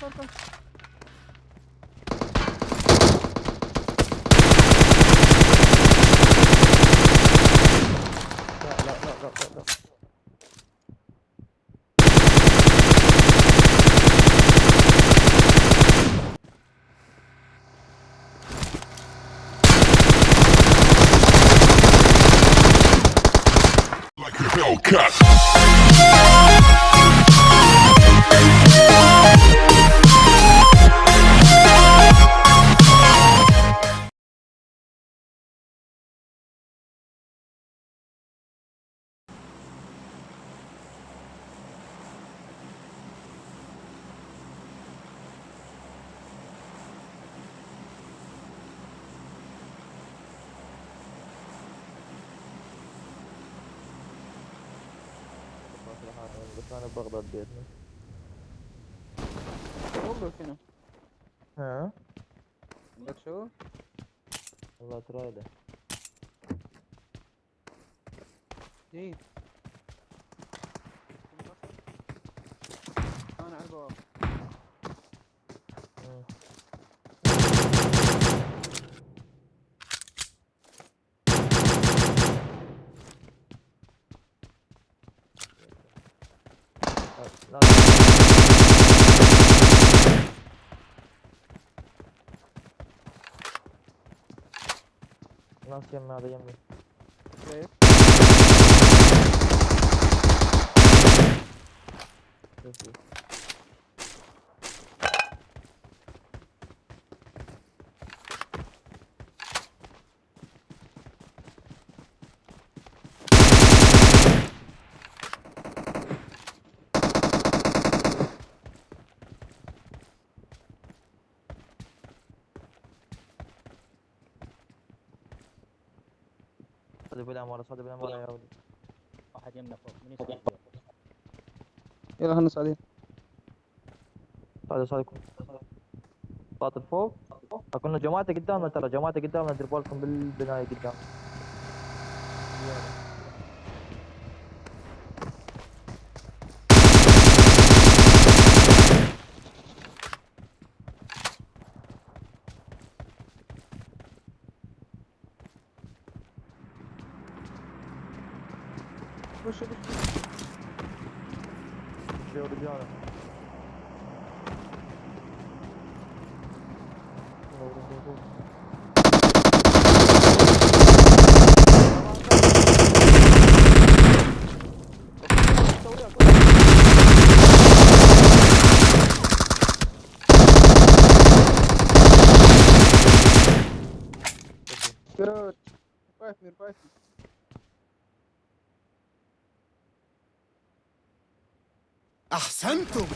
طول طول لا لا لا لا لا لا like a Hellcat. بس أنا بغداد بيتنا والله شنو ها؟ عندك شو والله ترايده جيد. أنا على البوابة لا ناس يمي هذا يمي كيف شوف شوف. صدق بالاماره صدق بالاماره يا ولد واحد يمنا فوق من يسوي يلا خلنا صاعدين صعد صعد باطل فوق. كنا جماعته قدامنا ترى جماعته قدامنا دير بالكم بالبناية قدام. push, push. Şey olacağını. Короче, пафь, мир, пафь. أحسنتم.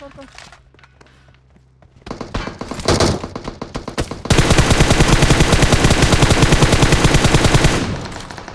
طول طول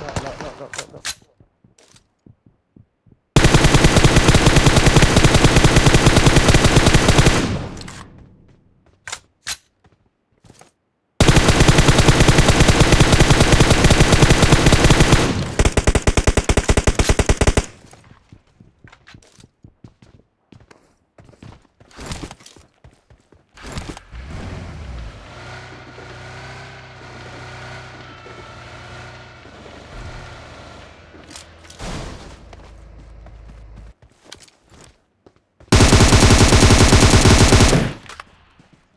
لا لا لا لا لا لا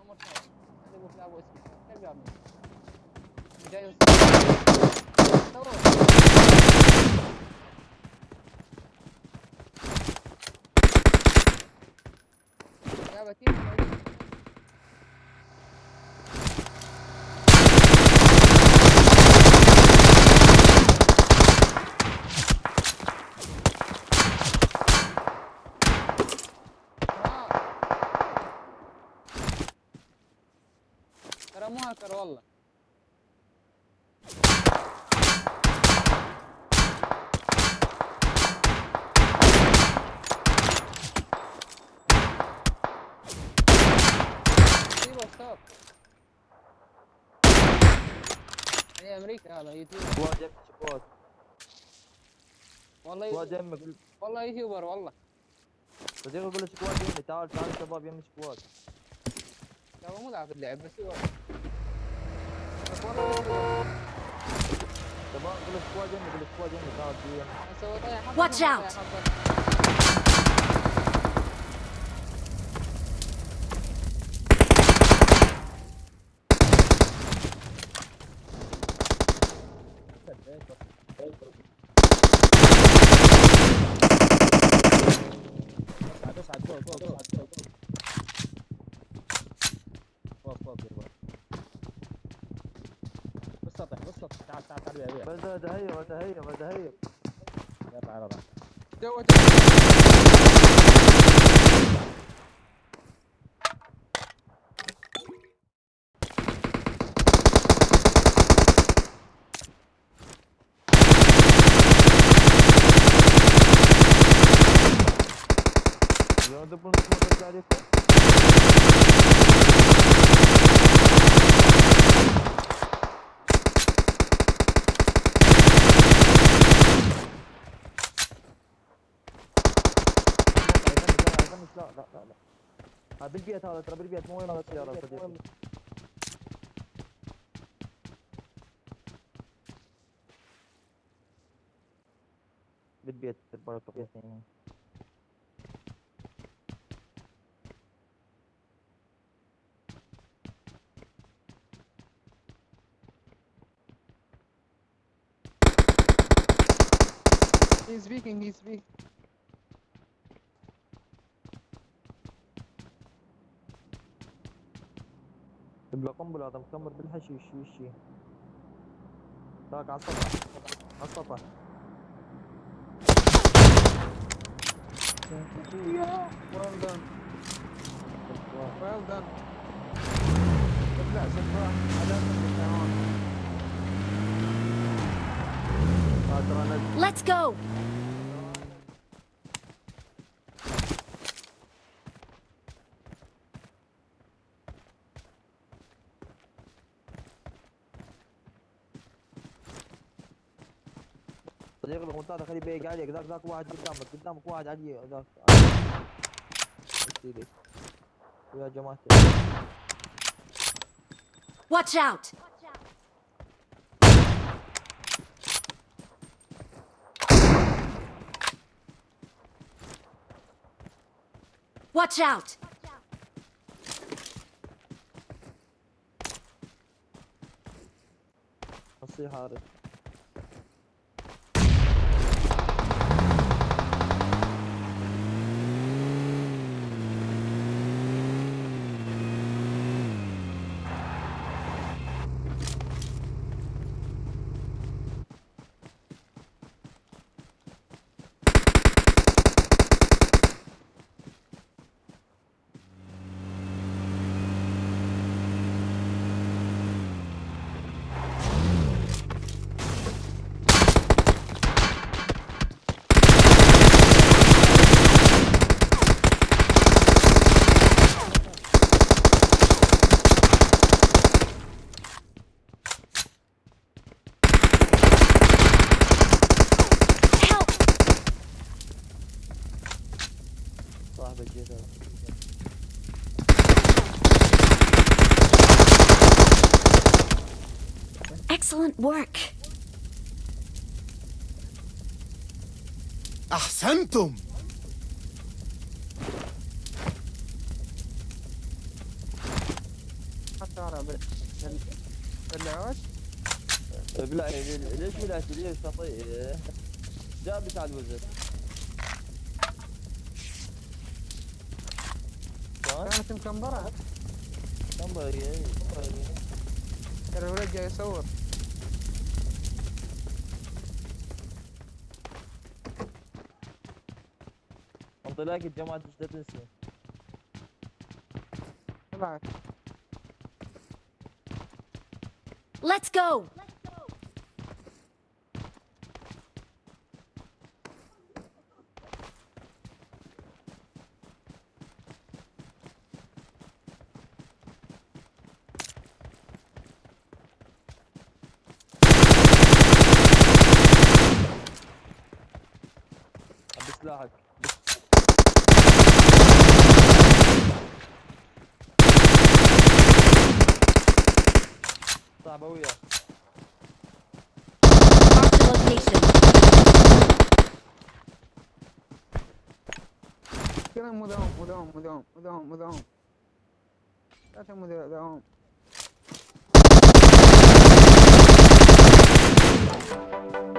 عمر صاعد. هذا ابو كلاب واسمه كيف يعمل مو هاكر والله. هي أمريكا هذا يوتيوب. سكواد يمشي سكواد والله سكواد يمك والله يوتيوبر والله. صديقي يقول لك سكواد يمي تعال تعال شباب يمي سكواد لا هو مو لاعب اللعب بس هو. يوتيوبر. شباب يقول لك سكواد يمي يقول لك سكواد يمي تعال في يمي أنا سويت طيح حظ، Watch أنا out. طيح حظ. اصعد اصعد فوق فوق فوق فوق فوق فوق دير بالك بالسطح تعال تعال تعال بيها بيها بدا بدا هية بدا هية يلا على راحتك جوا جوا. يا ها بالبيت هذا ترى بالبيت مو وين هذا السيارة صديقي بالبيت بالبيت يعني He's speaking, he's speaking. بلا قنبلة هذا مكمر بالحشيش وشي ذاك على السطح على السطح well done, well done. ابلع سفاح على Let's go! صديقي المنطقة خلي بيق عليك ذاك ذاك واحد قدامك قدامك واحد علي ذاك يا جماعة Watch out! Watch out! نصيحة عارف Excellent work! أحسنتم. حتى أنا بال- بال- بلعوش بلا ليش بلعت ليش تطيع جاب بتاع الوزر كانت مكمبرة كم باقي ترى الولد جاي يصور. انطلاق جماعة جدة تنسي طلعت Let's go! راحت. صعبة وياه كده مدعوم مدعوم مدعوم مدعوم مدعوم مدعوم مدعوم مدعوم you.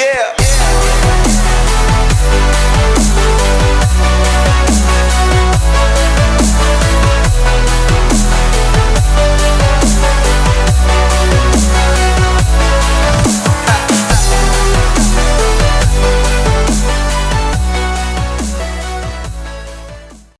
Yeah.